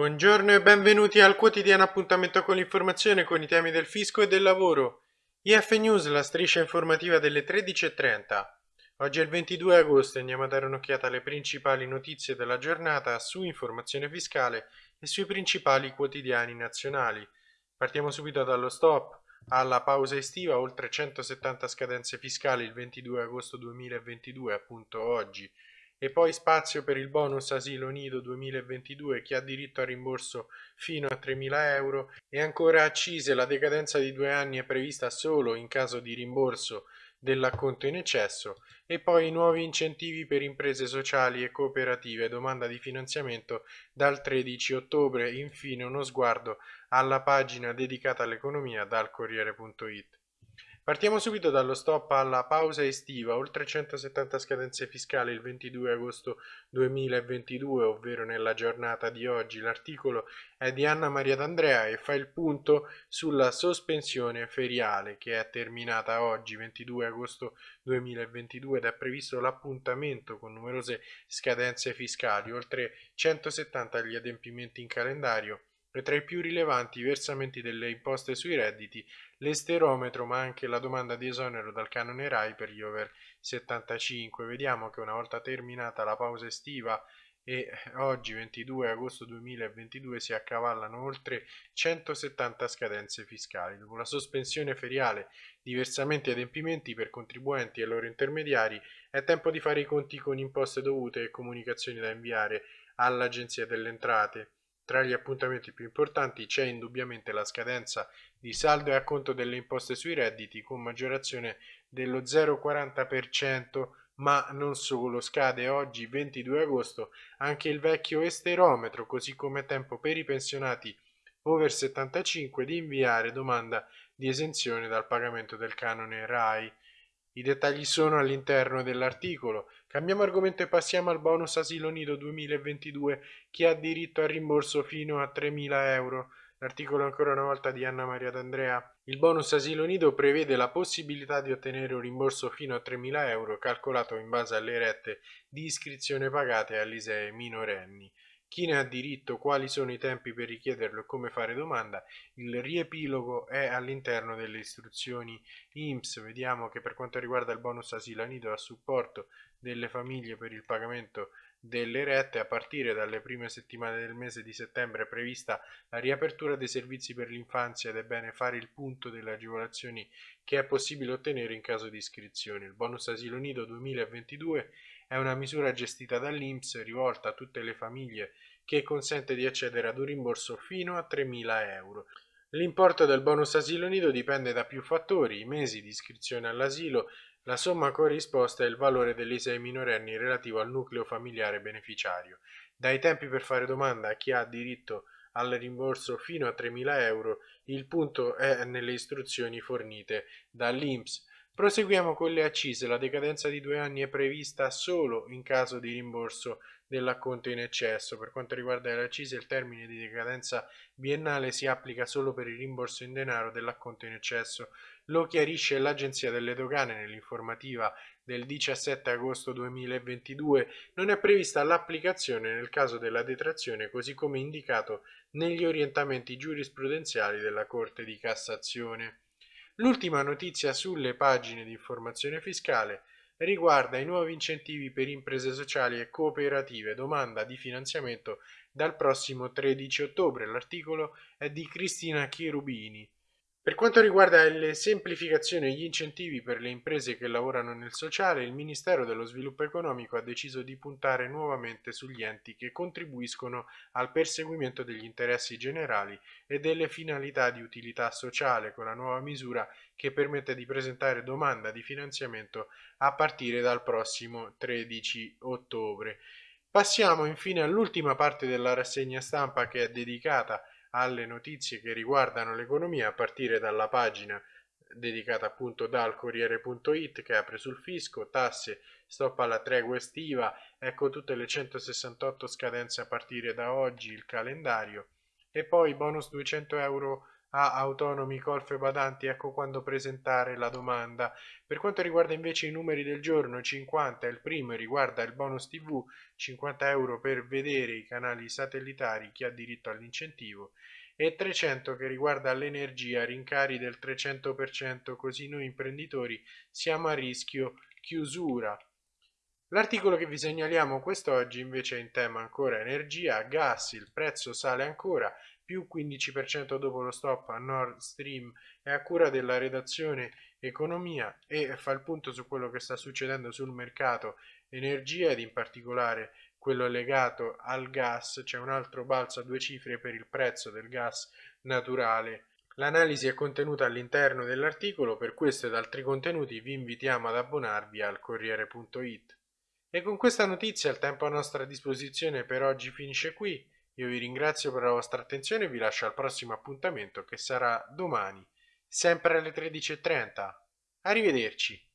Buongiorno e benvenuti al quotidiano appuntamento con l'informazione con i temi del fisco e del lavoro. IF News, la striscia informativa delle 13.30. Oggi è il 22 agosto e andiamo a dare un'occhiata alle principali notizie della giornata su informazione fiscale e sui principali quotidiani nazionali. Partiamo subito dallo stop. Alla pausa estiva, oltre 170 scadenze fiscali il 22 agosto 2022, appunto oggi e poi spazio per il bonus asilo nido 2022 che ha diritto al rimborso fino a 3.000 euro. E ancora accise la decadenza di due anni è prevista solo in caso di rimborso dell'acconto in eccesso. E poi nuovi incentivi per imprese sociali e cooperative, domanda di finanziamento dal 13 ottobre, infine uno sguardo alla pagina dedicata all'economia dal Corriere.it. Partiamo subito dallo stop alla pausa estiva, oltre 170 scadenze fiscali il 22 agosto 2022, ovvero nella giornata di oggi. L'articolo è di Anna Maria D'Andrea e fa il punto sulla sospensione feriale che è terminata oggi, 22 agosto 2022, ed è previsto l'appuntamento con numerose scadenze fiscali, oltre 170 gli adempimenti in calendario tra i più rilevanti versamenti delle imposte sui redditi, l'esterometro ma anche la domanda di esonero dal canone RAI per gli over 75. Vediamo che una volta terminata la pausa estiva e oggi 22 agosto 2022 si accavallano oltre 170 scadenze fiscali. Dopo la sospensione feriale di versamenti e adempimenti per contribuenti e loro intermediari è tempo di fare i conti con imposte dovute e comunicazioni da inviare all'Agenzia delle Entrate. Tra gli appuntamenti più importanti c'è indubbiamente la scadenza di saldo e acconto delle imposte sui redditi con maggiorazione dello 0,40%, ma non solo, scade oggi 22 agosto anche il vecchio esterometro, così come tempo per i pensionati over 75 di inviare domanda di esenzione dal pagamento del canone RAI. I dettagli sono all'interno dell'articolo. Cambiamo argomento e passiamo al bonus asilo nido 2022 che ha diritto al rimborso fino a 3.000 euro. L'articolo ancora una volta di Anna Maria D'Andrea. Il bonus asilo nido prevede la possibilità di ottenere un rimborso fino a 3.000 euro calcolato in base alle rette di iscrizione pagate all'ISEE minorenni chi ne ha diritto, quali sono i tempi per richiederlo e come fare domanda. Il riepilogo è all'interno delle istruzioni IMSS. Vediamo che per quanto riguarda il bonus asilo nido a supporto delle famiglie per il pagamento delle rette a partire dalle prime settimane del mese di settembre è prevista la riapertura dei servizi per l'infanzia ed è bene fare il punto delle agevolazioni che è possibile ottenere in caso di iscrizione. Il bonus asilo nido 2022 è una misura gestita dall'Inps rivolta a tutte le famiglie che consente di accedere ad un rimborso fino a 3.000 euro. L'importo del bonus asilo nido dipende da più fattori, i mesi di iscrizione all'asilo, la somma corrisposta e il valore dell'ISEE minorenni relativo al nucleo familiare beneficiario. Dai tempi per fare domanda a chi ha diritto al rimborso fino a 3.000 euro, il punto è nelle istruzioni fornite dall'INPS Proseguiamo con le accise. La decadenza di due anni è prevista solo in caso di rimborso dell'acconto in eccesso. Per quanto riguarda le accise, il termine di decadenza biennale si applica solo per il rimborso in denaro dell'acconto in eccesso. Lo chiarisce l'Agenzia delle Dogane nell'informativa del 17 agosto 2022. Non è prevista l'applicazione nel caso della detrazione, così come indicato negli orientamenti giurisprudenziali della Corte di Cassazione. L'ultima notizia sulle pagine di informazione fiscale riguarda i nuovi incentivi per imprese sociali e cooperative, domanda di finanziamento dal prossimo 13 ottobre. L'articolo è di Cristina Cherubini. Per quanto riguarda le semplificazioni e gli incentivi per le imprese che lavorano nel sociale, il Ministero dello Sviluppo Economico ha deciso di puntare nuovamente sugli enti che contribuiscono al perseguimento degli interessi generali e delle finalità di utilità sociale con la nuova misura che permette di presentare domanda di finanziamento a partire dal prossimo 13 ottobre. Passiamo infine all'ultima parte della rassegna stampa che è dedicata alle notizie che riguardano l'economia a partire dalla pagina dedicata appunto dal Corriere.it che apre sul fisco, tasse, stop alla tregua estiva, ecco tutte le 168 scadenze a partire da oggi, il calendario e poi bonus 200 euro a autonomi, colfe, badanti, ecco quando presentare la domanda. Per quanto riguarda invece i numeri del giorno, 50 è il primo e riguarda il bonus TV, 50 euro per vedere i canali satellitari, chi ha diritto all'incentivo, e 300 che riguarda l'energia, rincari del 300%, così noi imprenditori siamo a rischio chiusura. L'articolo che vi segnaliamo quest'oggi invece è in tema ancora energia, gas, il prezzo sale ancora, più 15% dopo lo stop a Nord Stream è a cura della redazione economia e fa il punto su quello che sta succedendo sul mercato energia ed in particolare quello legato al gas, c'è un altro balzo a due cifre per il prezzo del gas naturale. L'analisi è contenuta all'interno dell'articolo, per questo ed altri contenuti vi invitiamo ad abbonarvi al Corriere.it. E con questa notizia il tempo a nostra disposizione per oggi finisce qui. Io vi ringrazio per la vostra attenzione e vi lascio al prossimo appuntamento che sarà domani, sempre alle 13.30. Arrivederci.